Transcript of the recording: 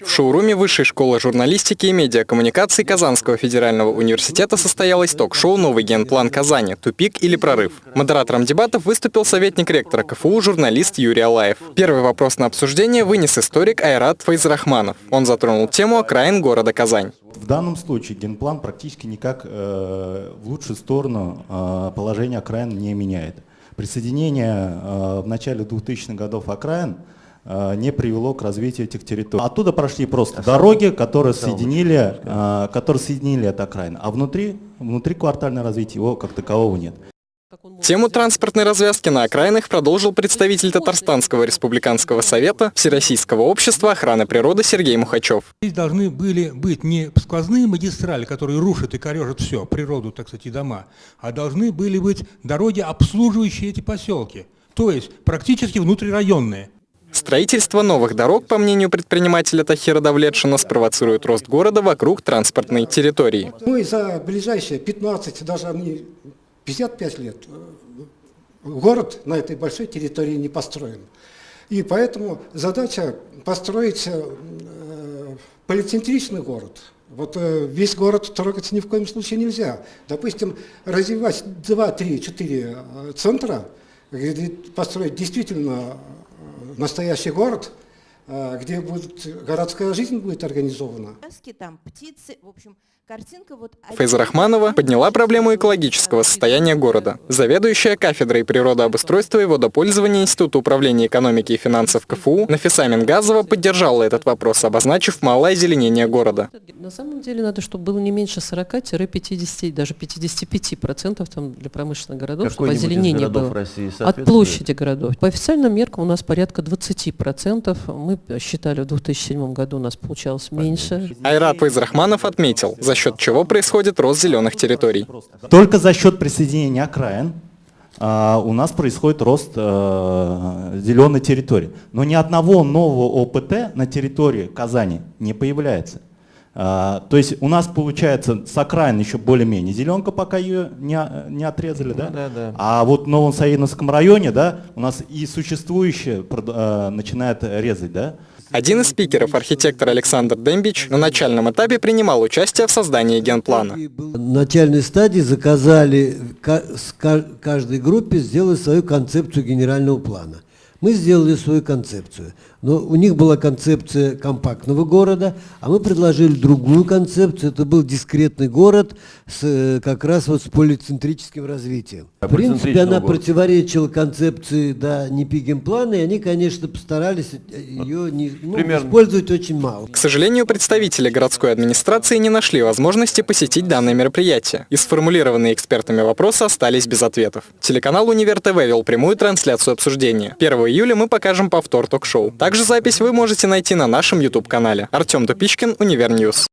В шоуруме Высшей школы журналистики и медиакоммуникаций Казанского федерального университета состоялось ток-шоу «Новый генплан Казани. Тупик или прорыв?». Модератором дебатов выступил советник ректора КФУ, журналист Юрий Алаев. Первый вопрос на обсуждение вынес историк Айрат Файзрахманов. Он затронул тему окраин города Казань. В данном случае генплан практически никак э, в лучшую сторону э, положение окраин не меняет. Присоединение э, в начале 2000-х годов окраин не привело к развитию этих территорий. Оттуда прошли просто дороги, которые соединили, э, которые соединили это окраин, а внутри, внутри квартальное развитие его как такового нет. Тему транспортной развязки на окраинах продолжил представитель Татарстанского республиканского совета Всероссийского общества охраны природы Сергей Мухачев. Здесь должны были быть не сквозные магистрали, которые рушат и корежат все, природу, так сказать, и дома, а должны были быть дороги, обслуживающие эти поселки, то есть практически внутрирайонные. Строительство новых дорог, по мнению предпринимателя Тахира Давлетшина, спровоцирует рост города вокруг транспортной территории. Мы за ближайшие 15, даже 55 лет город на этой большой территории не построен. И поэтому задача построить э, полицентричный город. Вот э, весь город трогать ни в коем случае нельзя. Допустим, развивать 2, 3, 4 центра, построить действительно э, настоящий город, где будет, городская жизнь будет организована. Там птицы, в общем, Картинка вот... Фейза Рахманова подняла проблему экологического состояния города. Заведующая кафедрой природообустройства и водопользования Института управления экономики и финансов КФУ Нафиса Мингазова поддержала этот вопрос, обозначив малое озеленение города. На самом деле надо, чтобы было не меньше 40-50, даже 55 процентов там для промышленных городов, чтобы озеленение было. России От площади городов. По официальным меркам у нас порядка 20 процентов. Мы считали, в 2007 году у нас получалось меньше. Айрат Фейзрахманов отметил, за счет чего происходит рост зеленых территорий. Только за счет присоединения окраин а, у нас происходит рост а, зеленой территории. Но ни одного нового ОПТ на территории Казани не появляется. А, то есть у нас получается с окраин еще более-менее зеленка, пока ее не, не отрезали, да? Да, да. А вот в Новом Саиновском районе, да, у нас и существующее а, начинает резать, да? Один из спикеров, архитектор Александр Дембич, на начальном этапе принимал участие в создании генплана. На начальной стадии заказали каждой группе сделать свою концепцию генерального плана. Мы сделали свою концепцию. Но у них была концепция компактного города, а мы предложили другую концепцию. Это был дискретный город с, э, как раз вот с полицентрическим развитием. А В принципе, она города. противоречила концепции да, плана, и они, конечно, постарались э, ее не, ну, использовать очень мало. К сожалению, представители городской администрации не нашли возможности посетить данное мероприятие. И сформулированные экспертами вопросы остались без ответов. Телеканал Универ ТВ вел прямую трансляцию обсуждения. 1 июля мы покажем повтор ток-шоу. Также запись вы можете найти на нашем YouTube-канале. Артем Тупичкин, Универньюз.